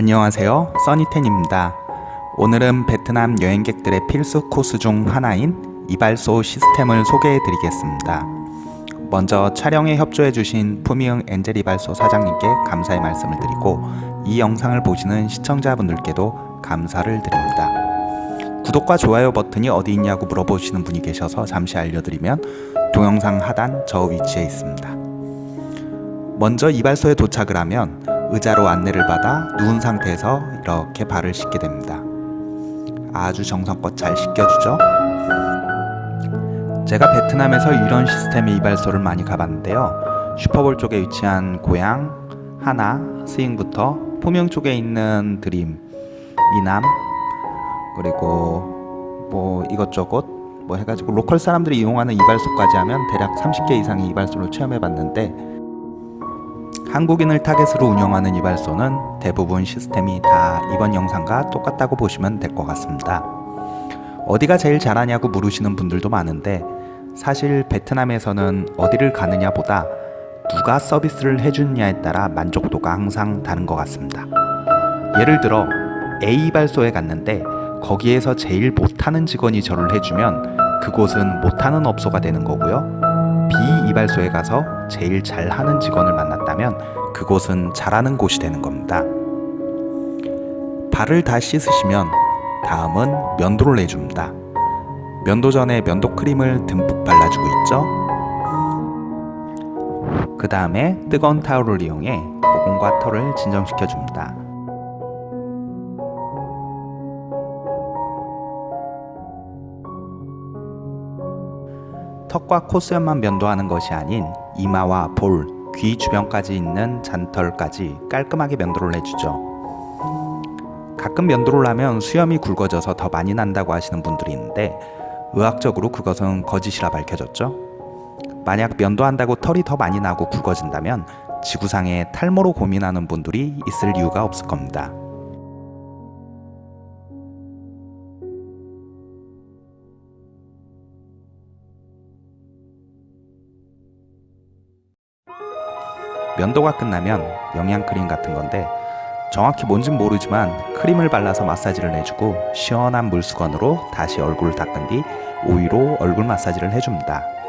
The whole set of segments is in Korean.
안녕하세요. 써니텐입니다. 오늘은 베트남 여행객들의 필수 코스 중 하나인 이발소 시스템을 소개해 드리겠습니다. 먼저 촬영에 협조해 주신 푸미응 엔젤 이발소 사장님께 감사의 말씀을 드리고 이 영상을 보시는 시청자분들께도 감사를 드립니다. 구독과 좋아요 버튼이 어디 있냐고 물어보시는 분이 계셔서 잠시 알려드리면 동영상 하단 저 위치에 있습니다. 먼저 이발소에 도착을 하면 의자로 안내를 받아 누운 상태에서 이렇게 발을 씻게 됩니다. 아주 정성껏 잘 씻겨주죠? 제가 베트남에서 이런 시스템의 이발소를 많이 가봤는데요. 슈퍼볼 쪽에 위치한 고향, 하나, 스잉부터 포명 쪽에 있는 드림, 미남, 그리고 뭐 이것저것 뭐 해가지고 로컬 사람들이 이용하는 이발소까지 하면 대략 30개 이상의 이발소를 체험해 봤는데 한국인을 타겟으로 운영하는 이발소는 대부분 시스템이 다 이번 영상과 똑같다고 보시면 될 것 같습니다. 어디가 제일 잘하냐고 물으시는 분들도 많은데 사실 베트남에서는 어디를 가느냐 보다 누가 서비스를 해주느냐에 따라 만족도가 항상 다른 것 같습니다. 예를 들어 A 이발소에 갔는데 거기에서 제일 못하는 직원이 저를 해주면 그곳은 못하는 업소가 되는 거고요. 이발소에 가서 제일 잘하는 직원을 만났다면 그곳은 잘하는 곳이 되는 겁니다. 발을 다 씻으시면 다음은 면도를 해줍니다. 면도 전에 면도 크림을 듬뿍 발라주고 있죠. 그 다음에 뜨거운 타올을 이용해 모공과 털을 진정시켜줍니다. 턱과 콧수염만 면도하는 것이 아닌 이마와 볼, 귀 주변까지 있는 잔털까지 깔끔하게 면도를 해주죠. 가끔 면도를 하면 수염이 굵어져서 더 많이 난다고 하시는 분들이 있는데 의학적으로 그것은 거짓이라 밝혀졌죠. 만약 면도한다고 털이 더 많이 나고 굵어진다면 지구상에 탈모로 고민하는 분들이 있을 이유가 없을 겁니다. 면도가 끝나면 영양크림 같은 건데 정확히 뭔진 모르지만 크림을 발라서 마사지를 해주고 시원한 물수건으로 다시 얼굴을 닦은 뒤 오이로 얼굴 마사지를 해줍니다.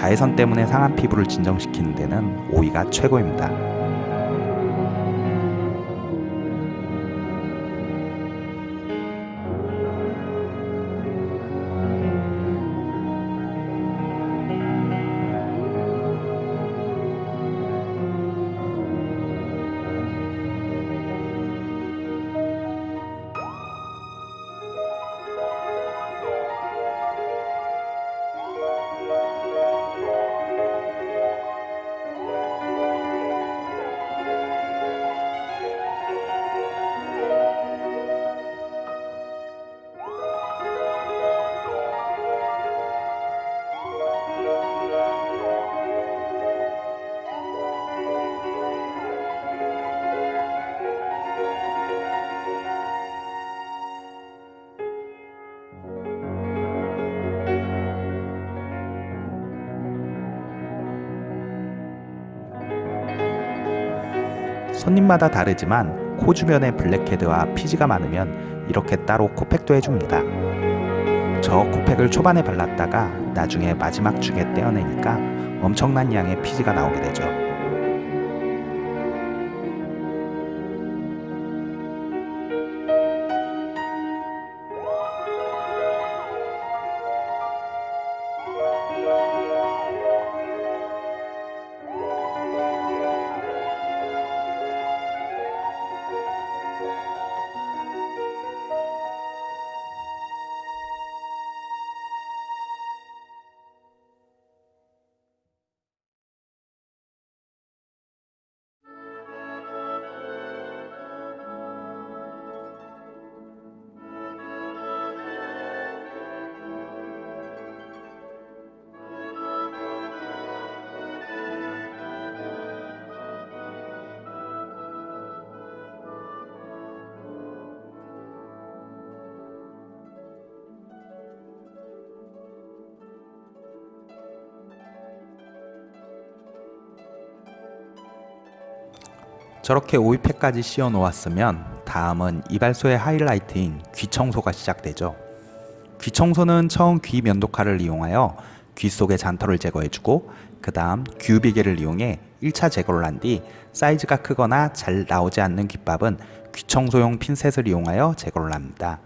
자외선 때문에 상한 피부를 진정시키는 데는 오이가 최고입니다. 손님마다 다르지만 코 주변에 블랙헤드와 피지가 많으면 이렇게 따로 코팩도 해줍니다. 저 코팩을 초반에 발랐다가 나중에 마지막 중에 떼어내니까 엄청난 양의 피지가 나오게 되죠. 저렇게 오이팩까지 씌워 놓았으면 다음은 이발소의 하이라이트인 귀 청소가 시작되죠. 귀 청소는 처음 귀 면도칼을 이용하여 귀 속의 잔털을 제거해주고 그 다음 귀비계를 이용해 1차 제거를 한 뒤 사이즈가 크거나 잘 나오지 않는 귓밥은 귀 청소용 핀셋을 이용하여 제거를 합니다.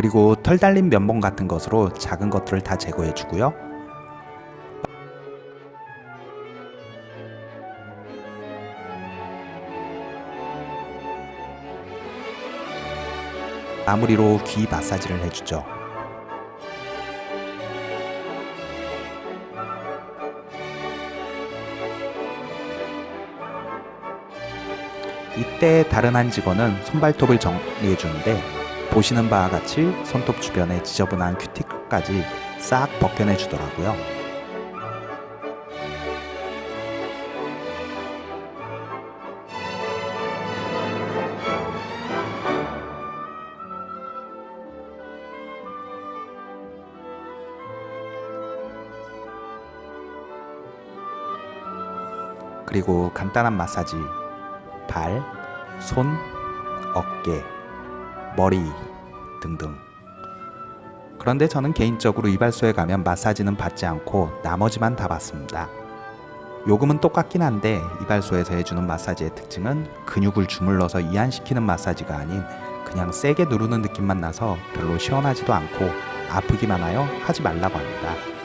그리고 털 달린 면봉 같은 것으로 작은 것들을 다 제거해 주고요. 마무리로 귀 마사지를 해주죠. 이때 다른 한 직원은 손발톱을 정리해 주는데 보시는 바와 같이 손톱 주변에 지저분한 큐티클까지 싹 벗겨내 주더라고요. 그리고 간단한 마사지 발, 손, 어깨, 머리 등등. 그런데 저는 개인적으로 이발소에 가면 마사지는 받지 않고 나머지만 다 받습니다. 요금은 똑같긴 한데 이발소에서 해주는 마사지의 특징은 근육을 주물러서 이완시키는 마사지가 아닌 그냥 세게 누르는 느낌만 나서 별로 시원하지도 않고 아프기만 하여 하지 말라고 합니다.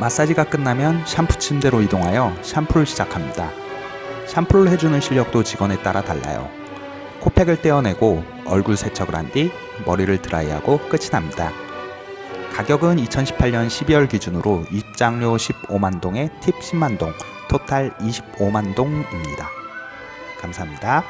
마사지가 끝나면 샴푸 침대로 이동하여 샴푸를 시작합니다. 샴푸를 해주는 실력도 직원에 따라 달라요. 코팩을 떼어내고 얼굴 세척을 한 뒤 머리를 드라이하고 끝이 납니다. 가격은 2018년 12월 기준으로 입장료 15만 동에 팁 10만 동, 토탈 25만 동입니다. 감사합니다.